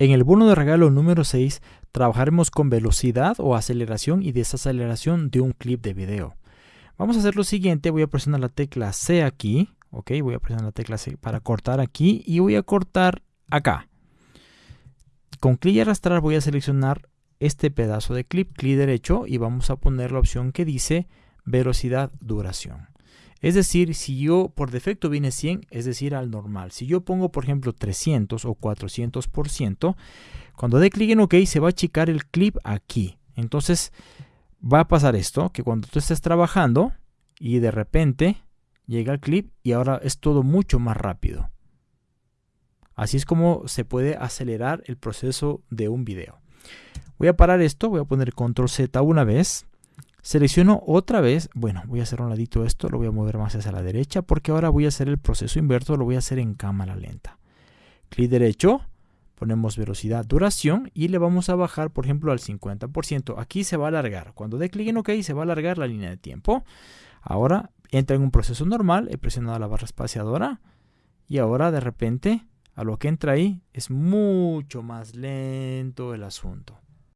En el bono de regalo número 6 trabajaremos con velocidad o aceleración y desaceleración de un clip de video. Vamos a hacer lo siguiente, voy a presionar la tecla C aquí, ok, voy a presionar la tecla C para cortar aquí y voy a cortar acá. Con clic y arrastrar voy a seleccionar este pedazo de clip, clic derecho y vamos a poner la opción que dice velocidad duración. Es decir, si yo por defecto viene 100, es decir, al normal. Si yo pongo, por ejemplo, 300 o 400%, cuando dé clic en OK se va a achicar el clip aquí. Entonces va a pasar esto, que cuando tú estés trabajando y de repente llega el clip y ahora es todo mucho más rápido. Así es como se puede acelerar el proceso de un video. Voy a parar esto, voy a poner control Z una vez Selecciono otra vez, bueno, voy a hacer un ladito esto, lo voy a mover más hacia la derecha porque ahora voy a hacer el proceso inverso, lo voy a hacer en cámara lenta. Clic derecho, ponemos velocidad, duración y le vamos a bajar, por ejemplo, al 50%. Aquí se va a alargar. Cuando dé clic en OK, se va a alargar la línea de tiempo. Ahora entra en un proceso normal, he presionado la barra espaciadora y ahora de repente a lo que entra ahí es mucho más lento el asunto.